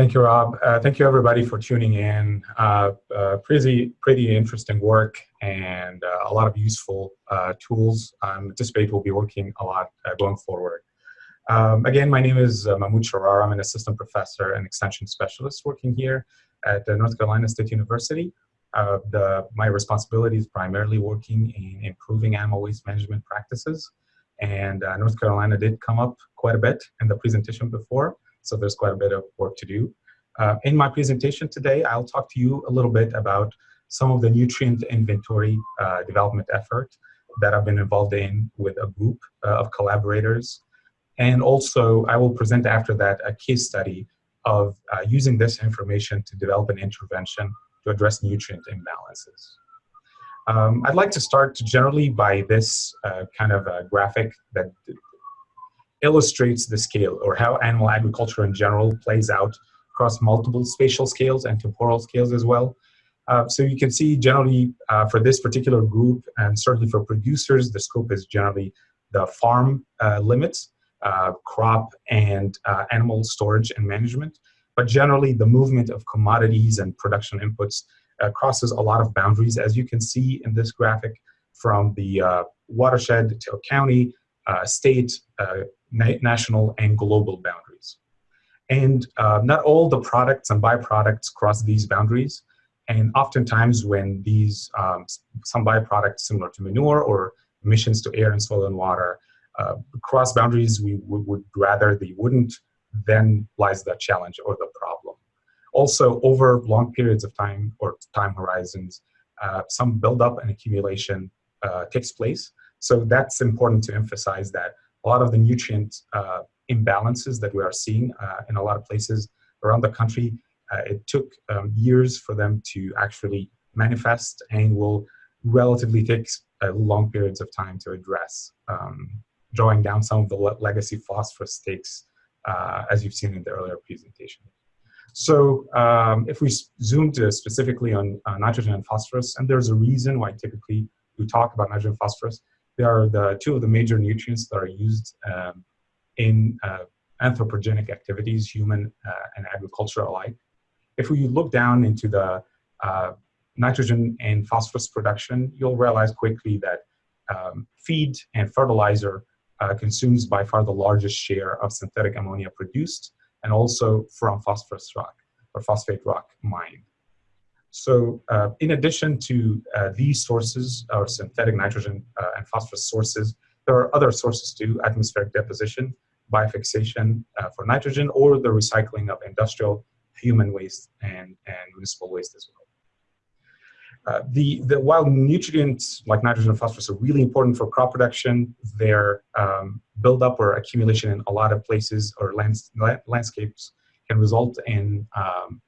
Thank you, Rob. Uh, thank you, everybody, for tuning in. Uh, uh, pretty, pretty interesting work and uh, a lot of useful uh, tools. I anticipate we'll be working a lot uh, going forward. Um, again, my name is Mahmoud Sharara. I'm an assistant professor and extension specialist working here at North Carolina State University. The, my responsibility is primarily working in improving animal waste management practices. And North Carolina did come up quite a bit in the presentation before so there's quite a bit of work to do. Uh, in my presentation today, I'll talk to you a little bit about some of the nutrient inventory uh, development effort that I've been involved in with a group uh, of collaborators. And also, I will present after that a case study of uh, using this information to develop an intervention to address nutrient imbalances. Um, I'd like to start generally by this uh, kind of graphic that illustrates the scale or how animal agriculture in general plays out across multiple spatial scales and temporal scales as well. Uh, so you can see generally uh, for this particular group and certainly for producers, the scope is generally the farm uh, limits, uh, crop and uh, animal storage and management. But generally the movement of commodities and production inputs uh, crosses a lot of boundaries as you can see in this graphic from the watershed to county, state, na national and global boundaries. And uh, not all the products and byproducts cross these boundaries. And oftentimes when these, um, some byproducts similar to manure or emissions to air and soil and water uh, cross boundaries we would rather they wouldn't, then lies the challenge or the problem. Also, over long periods of time or time horizons, uh, some buildup and accumulation uh, takes place. So that's important to emphasize that a lot of the nutrient uh, imbalances that we are seeing uh, in a lot of places around the country, uh, it took um, years for them to actually manifest and will relatively take long periods of time to address, um, drawing down some of the le legacy phosphorus stakes uh, as you've seen in the earlier presentation. So um, if we zoom to specifically on uh, nitrogen and phosphorus, and there's a reason why typically we talk about nitrogen and phosphorus, they are the two of the major nutrients that are used um, in uh, anthropogenic activities, human uh, and agriculture alike. If we look down into the uh, nitrogen and phosphorus production, you'll realize quickly that um, feed and fertilizer uh, consumes by far the largest share of synthetic ammonia produced and also from phosphorus rock or phosphate rock mined. So uh, in addition to uh, these sources, or synthetic nitrogen uh, and phosphorus sources, there are other sources too, atmospheric deposition, biofixation uh, for nitrogen, or the recycling of industrial human waste and, and municipal waste as well. Uh, the, the, while nutrients like nitrogen and phosphorus are really important for crop production, their um, buildup or accumulation in a lot of places or lands, landscapes can result in um,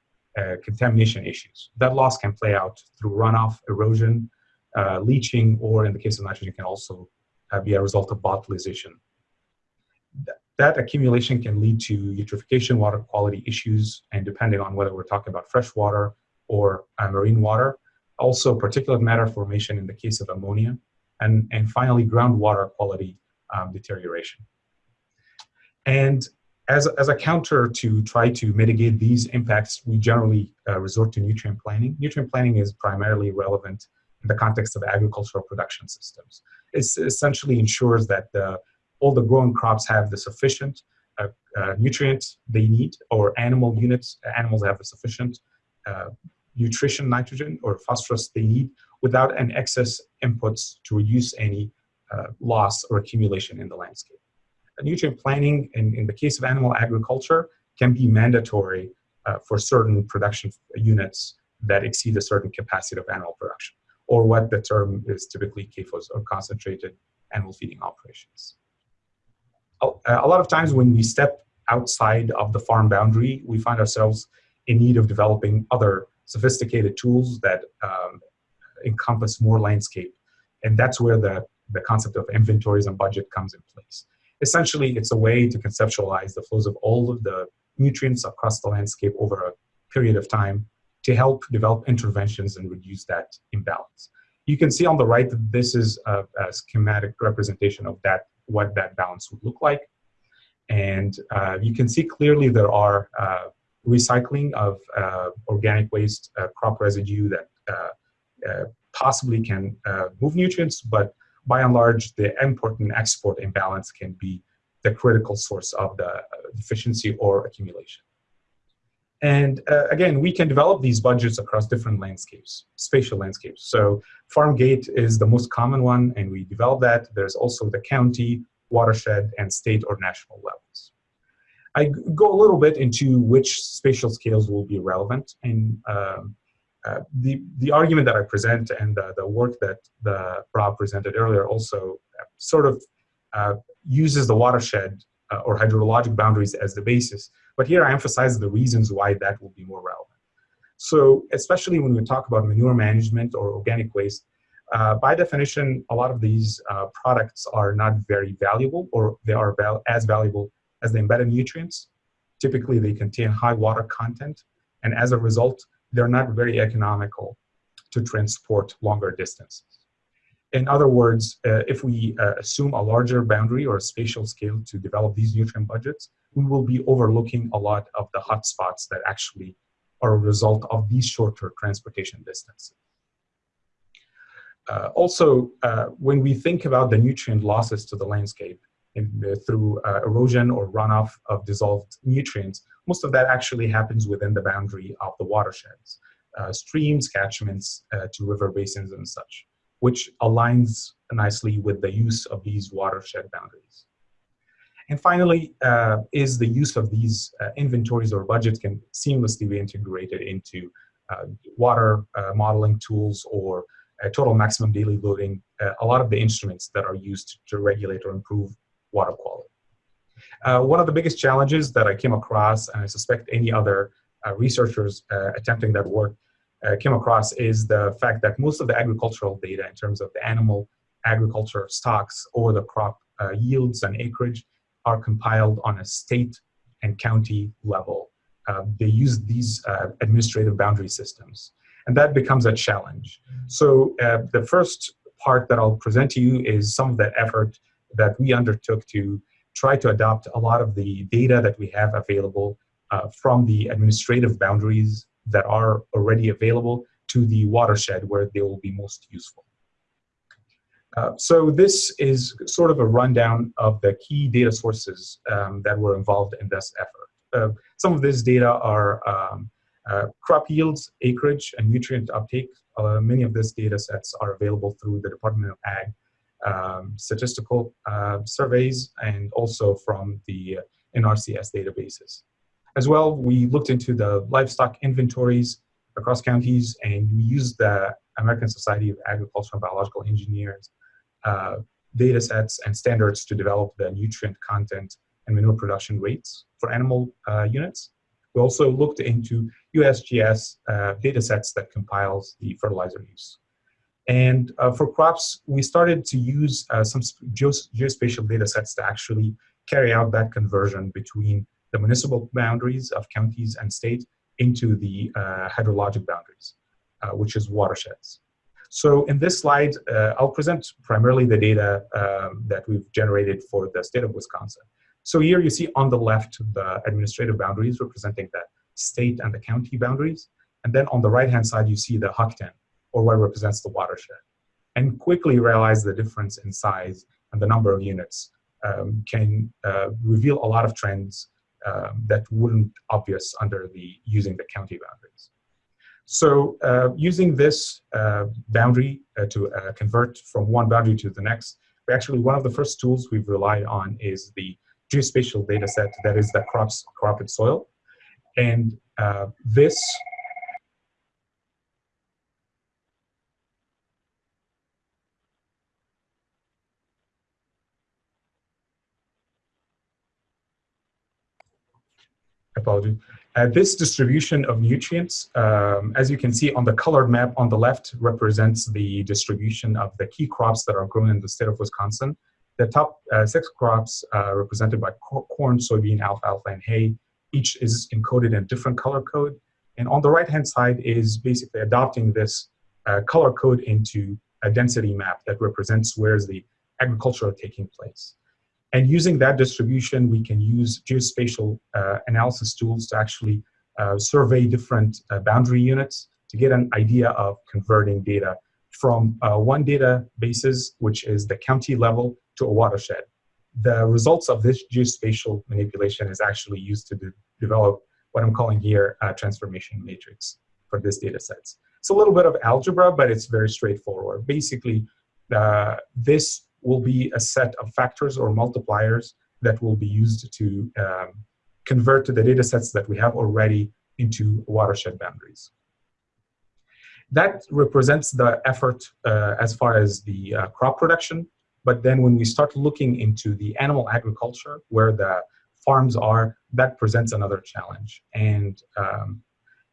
contamination issues. That loss can play out through runoff, erosion, uh, leaching, or in the case of nitrogen can also uh, be a result of volatilization. Th that accumulation can lead to eutrophication, water quality issues, and depending on whether we're talking about fresh water or uh, marine water, also particulate matter formation in the case of ammonia, and, and finally groundwater quality um, deterioration. And as, as a counter to try to mitigate these impacts, we generally uh, resort to nutrient planning. Nutrient planning is primarily relevant in the context of agricultural production systems. It essentially ensures that the, all the growing crops have the sufficient uh, uh, nutrients they need, or animal units, animals have the sufficient uh, nutrition, nitrogen, or phosphorus they need without an excess inputs to reduce any uh, loss or accumulation in the landscape nutrient planning in, in the case of animal agriculture can be mandatory uh, for certain production units that exceed a certain capacity of animal production, or what the term is typically CAFOs, or concentrated animal feeding operations. A, lot of times when we step outside of the farm boundary, we find ourselves in need of developing other sophisticated tools that um, encompass more landscape. And that's where the, the concept of inventories and budget comes in place essentially it's a way to conceptualize the flows of all of the nutrients across the landscape over a period of time to help develop interventions and reduce that imbalance. You can see on the right that this is a, a schematic representation of that, what that balance would look like. And uh, you can see clearly there are uh, recycling of uh, organic waste, uh, crop residue that uh, possibly can move nutrients, but by and large, the import and export imbalance can be the critical source of the deficiency or accumulation. And uh, again, we can develop these budgets across different landscapes, spatial landscapes. So farm gate is the most common one, and we develop that. There's also the county, watershed, and state or national levels. I go a little bit into which spatial scales will be relevant. And um, uh, the, the argument that I present and the, work that the Rob presented earlier also uh, sort of uh, uses the watershed uh, or hydrologic boundaries as the basis. But here I emphasize the reasons why that will be more relevant. So especially when we talk about manure management or organic waste, by definition, a lot of these products are not very valuable or they are val as valuable as the embedded nutrients. Typically, they contain high water content, and as a result, they're not very economical to transport longer distances. In other words, uh, if we uh, assume a larger boundary or spatial scale to develop these nutrient budgets, we will be overlooking a lot of the hotspots that actually are a result of these shorter transportation distances. Uh, also, uh, when we think about the nutrient losses to the landscape in, uh, through uh, erosion or runoff of dissolved nutrients, most of that actually happens within the boundary of the watersheds, uh, streams, catchments uh, to river basins and such, which aligns nicely with the use of these watershed boundaries. And finally, is the use of these inventories or budgets can seamlessly be integrated into water modeling tools or uh, total maximum daily loading, uh, a lot of the instruments that are used to regulate or improve water quality. Uh, one of the biggest challenges that I came across, and I suspect any other researchers attempting that work came across, is the fact that most of the agricultural data in terms of the animal agriculture stocks or the crop yields and acreage are compiled on a state and county level. Uh, they use these uh, administrative boundary systems and that becomes a challenge. So uh, the first part that I'll present to you is some of the effort that we undertook to try to adopt a lot of the data that we have available uh, from the administrative boundaries that are already available to the watershed where they will be most useful. Uh, so this is sort of a rundown of the key data sources um, that were involved in this effort. Uh, some of this data are um, uh, crop yields, acreage, and nutrient uptake, uh, many of these data sets are available through the Department of Ag um, statistical uh, surveys and also from the NRCS databases. As well, we looked into the livestock inventories across counties and we used the American Society of Agricultural and Biological Engineers uh, data sets and standards to develop the nutrient content and manure production rates for animal uh, units. We also looked into USGS uh, data sets that compiles the fertilizer use. And uh, for crops, we started to use uh, some geospatial data sets to actually carry out that conversion between the municipal boundaries of counties and state into the uh, hydrologic boundaries, uh, which is watersheds. So in this slide, uh, I'll present primarily the data um, that we've generated for the state of Wisconsin. So here you see on the left the administrative boundaries representing the state and the county boundaries. And then on the right-hand side, you see the HUC 10, or what represents the watershed. And quickly realize the difference in size and the number of units um, can uh, reveal a lot of trends um, that wouldn't obvious under the using the county boundaries. So uh, using this uh, boundary uh, to uh, convert from one boundary to the next, we actually one of the first tools we've relied on is the geospatial data set that is the crops, crop and soil. And this apology. Uh, this distribution of nutrients, um, as you can see on the colored map on the left, represents the distribution of the key crops that are grown in the state of Wisconsin. The top uh, six crops uh, represented by corn, soybean, alfalfa, and hay. Each is encoded in different color code. And on the right-hand side is basically adopting this uh, color code into a density map that represents where's the agriculture taking place. And using that distribution, we can use geospatial uh, analysis tools to actually uh, survey different uh, boundary units to get an idea of converting data from uh, one databases, which is the county level, to a watershed. The results of this geospatial manipulation is actually used to de develop what I'm calling here a transformation matrix for this data sets. It's a little bit of algebra, but it's very straightforward. Basically, uh, this will be a set of factors or multipliers that will be used to um, convert to the data sets that we have already into watershed boundaries. That represents the effort uh, as far as the uh, crop production. But then when we start looking into the animal agriculture, where the farms are, that presents another challenge. And um,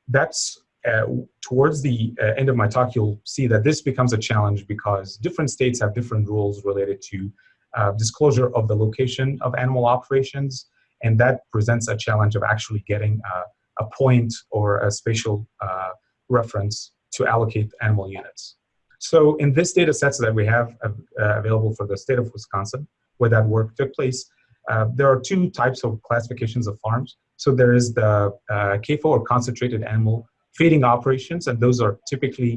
that's uh, towards the uh, end of my talk, you'll see that this becomes a challenge because different states have different rules related to uh, disclosure of the location of animal operations, and that presents a challenge of actually getting a, a point or a spatial uh, reference to allocate animal units. So in this data sets that we have uh, available for the state of Wisconsin, where that work took place, uh, there are two types of classifications of farms. So there is the uh, CAFO or concentrated animal feeding operations, and those are typically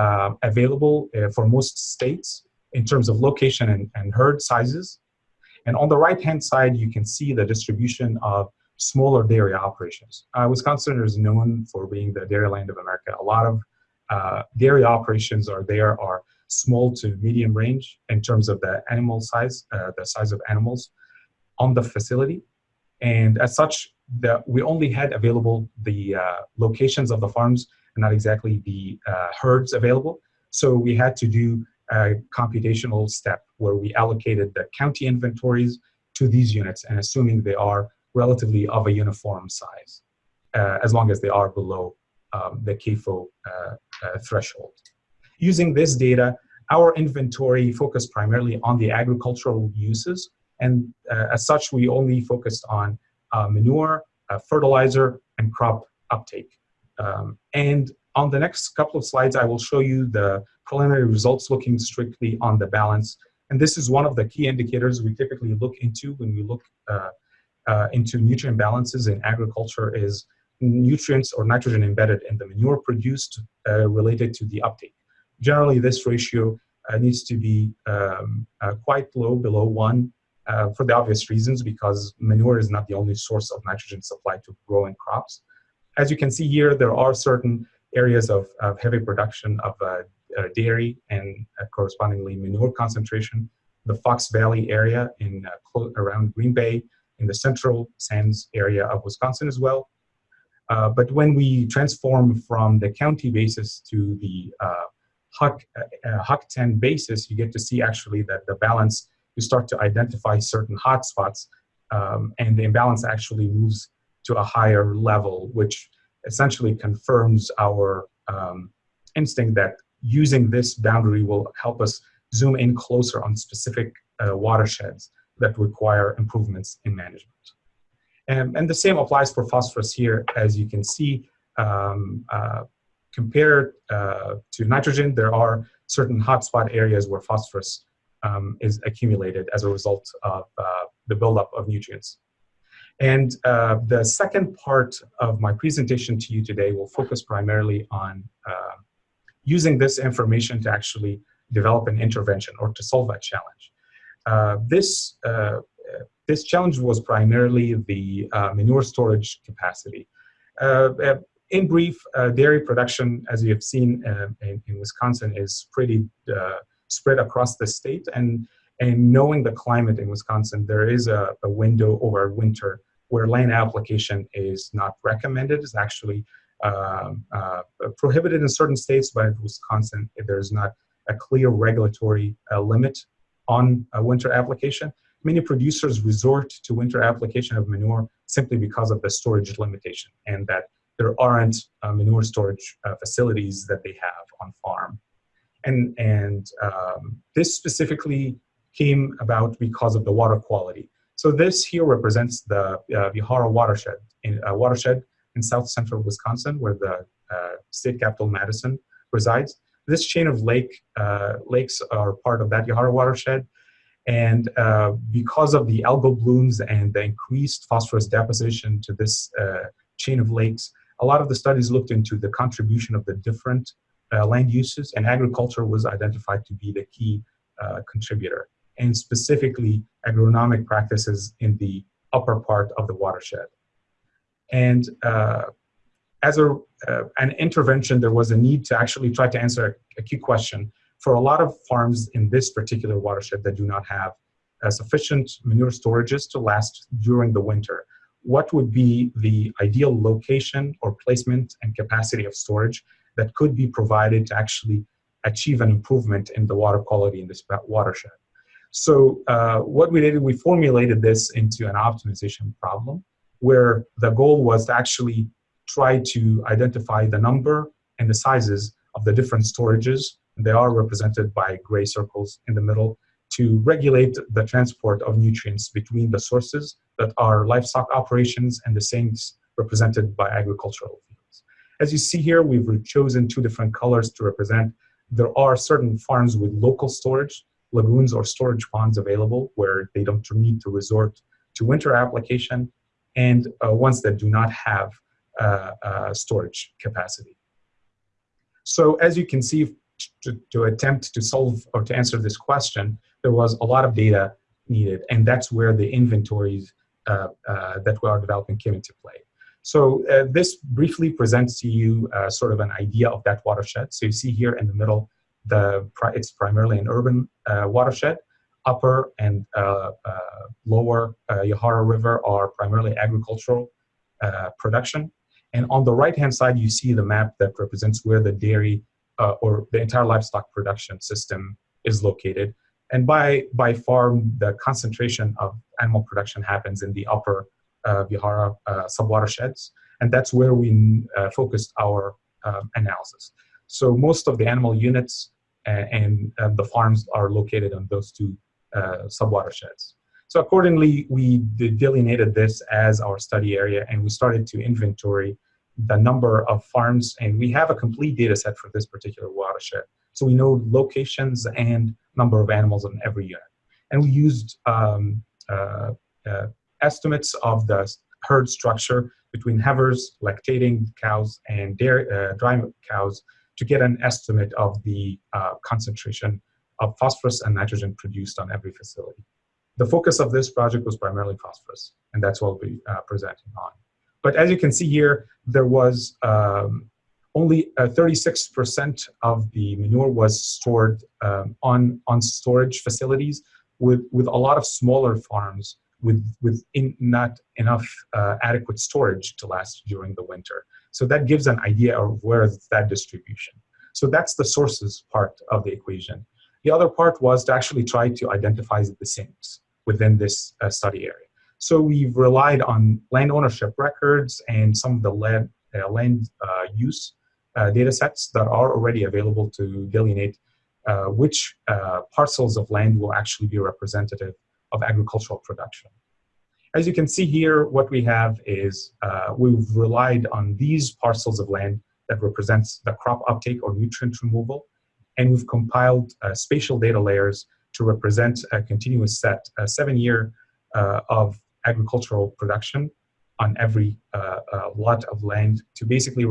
uh, available uh, for most states in terms of location and, and herd sizes. And on the right-hand side, you can see the distribution of smaller dairy operations. Uh, Wisconsin is known for being the dairy land of America. A lot of uh, dairy operations are there are small to medium range in terms of the animal size, uh, the size of animals on the facility. And as such, the, we only had available the uh, locations of the farms and not exactly the uh, herds available. So we had to do a computational step where we allocated the county inventories to these units and assuming they are relatively of a uniform size, uh, as long as they are below um, the CAFO uh, uh, threshold. Using this data, our inventory focused primarily on the agricultural uses, and uh, as such, we only focused on uh, manure, uh, fertilizer, and crop uptake. Um, and on the next couple of slides, I will show you the preliminary results looking strictly on the balance. And this is one of the key indicators we typically look into when we look uh, uh, into nutrient balances in agriculture is nutrients or nitrogen embedded in the manure produced related to the uptake. Generally, this ratio uh, needs to be um, uh, quite low, below one, uh, for the obvious reasons, because manure is not the only source of nitrogen supply to growing crops. As you can see here, there are certain areas of, of heavy production of uh, uh, dairy and correspondingly manure concentration. The Fox Valley area in around Green Bay, in the central sands area of Wisconsin as well, uh, but when we transform from the county basis to the uh, HUC, uh, HUC 10 basis, you get to see actually that the balance, you start to identify certain hotspots, um, and the imbalance actually moves to a higher level, which essentially confirms our um, instinct that using this boundary will help us zoom in closer on specific uh, watersheds that require improvements in management. And, the same applies for phosphorus here, as you can see. Um, uh, compared uh, to nitrogen, there are certain hotspot areas where phosphorus um, is accumulated as a result of uh, the buildup of nutrients. And uh, the second part of my presentation to you today will focus primarily on uh, using this information to actually develop an intervention or to solve that challenge. Uh, this uh, this challenge was primarily the uh, manure storage capacity. Uh, uh, in brief, dairy production, as you have seen in, in, Wisconsin, is pretty spread across the state. And, and knowing the climate in Wisconsin, there is a, a window over winter where land application is not recommended. It's actually um, uh, prohibited in certain states, but in Wisconsin, there's not a clear regulatory uh, limit on winter application many producers resort to winter application of manure simply because of the storage limitation and that there aren't uh, manure storage uh, facilities that they have on farm. And, and um, this specifically came about because of the water quality. So this here represents the uh, watershed, in, uh, watershed in south central Wisconsin where the uh, state capital Madison resides. This chain of lake uh, lakes are part of that Yahara watershed and uh, because of the algal blooms and the increased phosphorus deposition to this uh, chain of lakes, a lot of the studies looked into the contribution of the different uh, land uses, and agriculture was identified to be the key uh, contributor, and specifically agronomic practices in the upper part of the watershed. And uh, as a, uh, an intervention, there was a need to actually try to answer a, a, key question for a lot of farms in this particular watershed that do not have uh, sufficient manure storages to last during the winter. What would be the ideal location or placement and capacity of storage that could be provided to actually achieve an improvement in the water quality in this watershed? So uh, what we did, we formulated this into an optimization problem where the goal was to actually try to identify the number and the sizes of the different storages. They are represented by gray circles in the middle to regulate the transport of nutrients between the sources that are livestock operations and the sinks represented by agricultural. As you see here, we've chosen two different colors to represent. There are certain farms with local storage, lagoons or storage ponds available where they don't need to resort to winter application and uh, ones that do not have uh, uh, storage capacity. So as you can see, to, to, attempt to solve or to answer this question, there was a lot of data needed, and that's where the inventories uh, uh, that we are developing came into play. So uh, this briefly presents to you sort of an idea of that watershed. So you see here in the middle, the it's primarily an urban watershed upper and uh, uh, lower uh, Yahara River are primarily agricultural production. And on the right-hand side, you see the map that represents where the dairy or the entire livestock production system is located. And by, by far, the concentration of animal production happens in the upper uh, Yahara uh, subwatersheds. And that's where we uh, focused our um, analysis. So most of the animal units and, and the farms are located on those two subwatersheds. So accordingly, we delineated this as our study area and we started to inventory the number of farms and we have a complete data set for this particular watershed. So we know locations and number of animals on every unit. And we used um, uh, uh, estimates of the herd structure between heifers, lactating cows, and dairy, uh, dry cows to get an estimate of the uh, concentration of phosphorus and nitrogen produced on every facility. The focus of this project was primarily phosphorus, and that's what we'll be uh, presenting on. But as you can see here, there was um, only 36% uh, of the manure was stored um, on, on storage facilities with, with a lot of smaller farms with, with in, not enough uh, adequate storage to last during the winter. So that gives an idea of where that distribution. So that's the sources part of the equation. The other part was to actually try to identify the sinks within this uh, study area. So we've relied on land ownership records and some of the land, uh, land uh, use uh, data sets that are already available to delineate uh, which uh, parcels of land will actually be representative of agricultural production. As you can see here, what we have is we've relied on these parcels of land that represents the crop uptake or nutrient removal and we've compiled uh, spatial data layers to represent a continuous set, a seven year uh, of agricultural production on every uh, uh lot of land to basically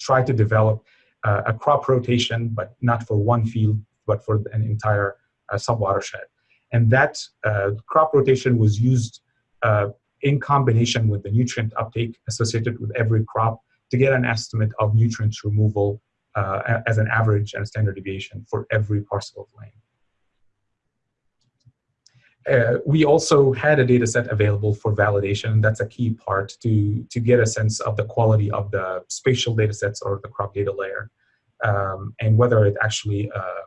try to develop uh, a crop rotation, but not for one field, but for an entire uh, subwatershed. And that crop rotation was used in combination with the nutrient uptake associated with every crop to get an estimate of nutrient removal uh, as an average and a standard deviation for every parcel of land. Uh, we also had a data set available for validation. That's a key part to, to get a sense of the quality of the spatial data sets or the crop data layer um, and whether it actually uh,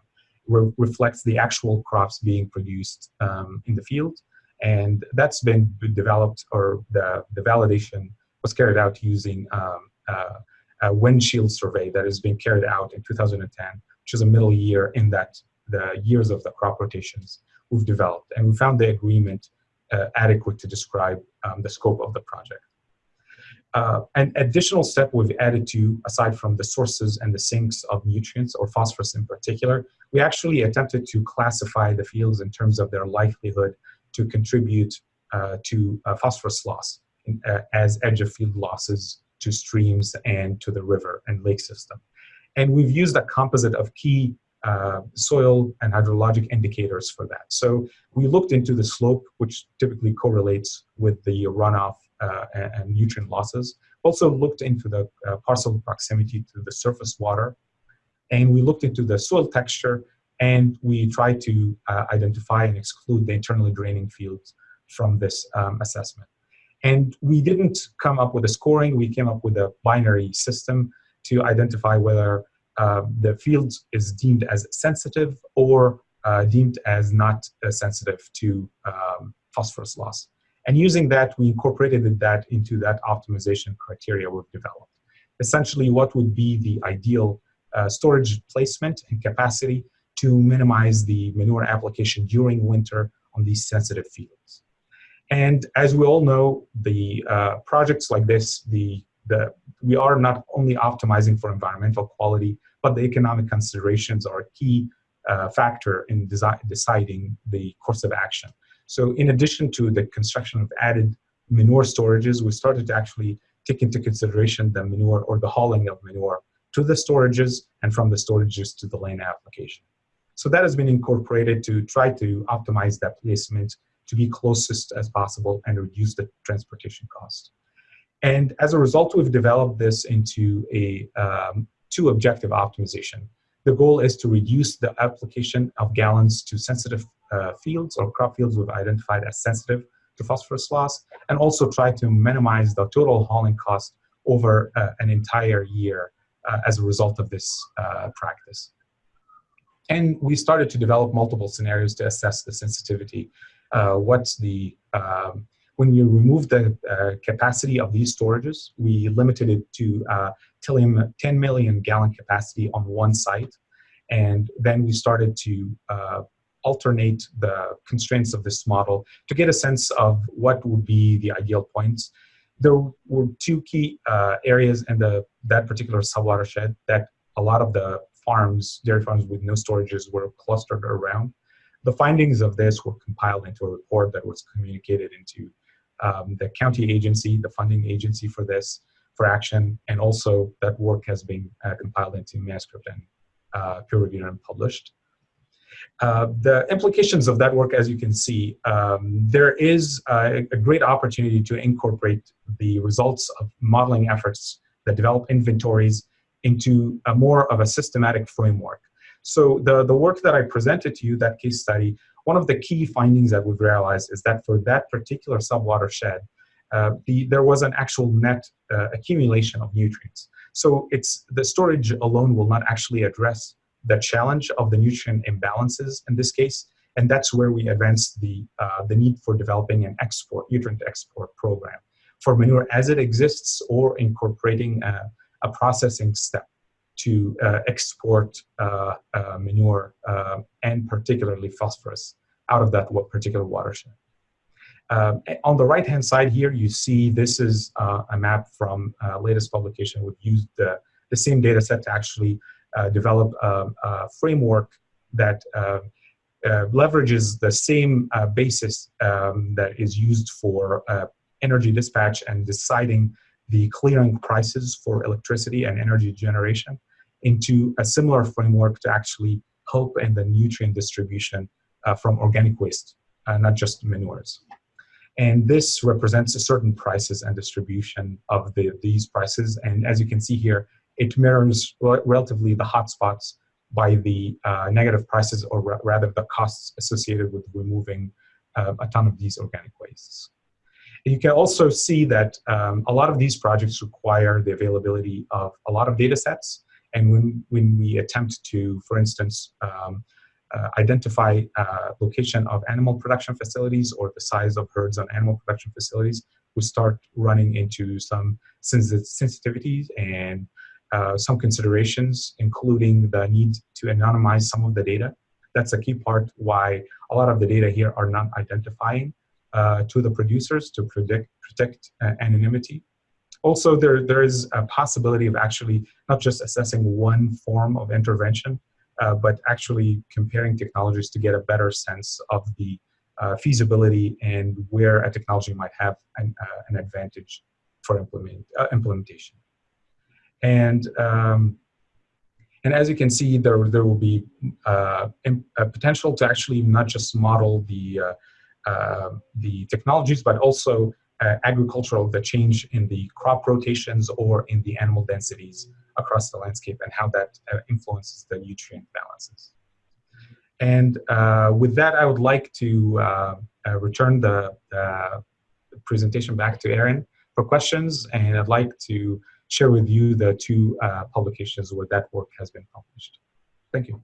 re reflects the actual crops being produced um, in the field. And that's been developed or the, the validation was carried out using um, uh, uh, windshield survey that is being carried out in 2010, which is a middle year in that the years of the crop rotations we've developed. And we found the agreement uh, adequate to describe um, the scope of the project. Uh, an additional step we've added to, aside from the sources and the sinks of nutrients, or phosphorus in particular, we actually attempted to classify the fields in terms of their likelihood to contribute uh, to uh, phosphorus loss uh, as edge of field losses to streams and to the river and lake system. And we've used a composite of key uh, soil and hydrologic indicators for that. So we looked into the slope, which typically correlates with the runoff and, and, nutrient losses. Also looked into the uh, parcel proximity to the surface water. And we looked into the soil texture and we tried to uh, identify and exclude the internally draining fields from this um, assessment. And we didn't come up with a scoring, we came up with a binary system to identify whether uh, the field is deemed as sensitive or uh, deemed as not uh, sensitive to um, phosphorus loss. And using that, we incorporated that into that optimization criteria we've developed. Essentially, what would be the ideal uh, storage placement and capacity to minimize the manure application during winter on these sensitive fields. And as we all know, the uh, projects like this, the, the, we are not only optimizing for environmental quality, but the economic considerations are a key uh, factor in deciding the course of action. So in addition to the construction of added manure storages, we started to actually take into consideration the manure or the hauling of manure to the storages and from the storages to the lane application. So that has been incorporated to try to optimize that placement to be closest as possible and reduce the transportation cost. And as a result, we've developed this into a um, two objective optimization. The goal is to reduce the application of gallons to sensitive uh, fields or crop fields we've identified as sensitive to phosphorus loss, and also try to minimize the total hauling cost over uh, an entire year uh, as a result of this uh, practice. And we started to develop multiple scenarios to assess the sensitivity what's the, um, when we removed the uh, capacity of these storages, we limited it to uh, 10 million gallon capacity on one site. And then we started to uh, alternate the constraints of this model to get a sense of what would be the ideal points. There were two key uh, areas in the, that particular subwatershed that a lot of the farms, dairy farms with no storages were clustered around. The findings of this were compiled into a report that was communicated into um, the county agency, the funding agency for this, for action, and also that work has been uh, compiled into manuscript and uh, peer reviewed and published. Uh, the implications of that work, as you can see, um, there is a, a great opportunity to incorporate the results of modeling efforts that develop inventories into a more of a systematic framework. So the, the work that I presented to you, that case study, one of the key findings that we've realized is that for that particular subwatershed, uh, the, there was an actual net uh, accumulation of nutrients. So it's the storage alone will not actually address the challenge of the nutrient imbalances in this case, and that's where we advance the, uh, the need for developing an export, nutrient export program for manure as it exists or incorporating a, a processing step to uh, export uh, uh, manure and particularly phosphorus out of that particular watershed. Um, on the right-hand side here, you see this is uh, a map from uh, latest publication. We've used the, the same data set to actually uh, develop a, a, framework that leverages the same basis um, that is used for energy dispatch and deciding the clearing prices for electricity and energy generation into a similar framework to actually help in the nutrient distribution uh, from organic waste, uh, not just manures. And this represents a certain prices and distribution of the, these prices. And as you can see here, it mirrors relatively the hotspots by the uh, negative prices or rather the costs associated with removing uh, a ton of these organic wastes. And you can also see that um, a lot of these projects require the availability of a lot of data sets and when, when we attempt to, for instance, um, uh, identify uh, location of animal production facilities or the size of herds on animal production facilities, we start running into some sensitivities and uh, some considerations, including the need to anonymize some of the data. That's a key part why a lot of the data here are not identifying uh, to the producers to predict, protect uh, anonymity. Also, there, there is a possibility of actually not just assessing one form of intervention, uh, but actually comparing technologies to get a better sense of the uh, feasibility and where a technology might have an, uh, an advantage for implement, implementation. And um, and as you can see, there there will be uh, a potential to actually not just model the uh, uh, the technologies, but also uh, agricultural the change in the crop rotations or in the animal densities across the landscape and how that uh, influences the nutrient balances. And uh, with that, I would like to return the, the presentation back to Aaron for questions, and I'd like to share with you the two uh, publications where that work has been published. Thank you.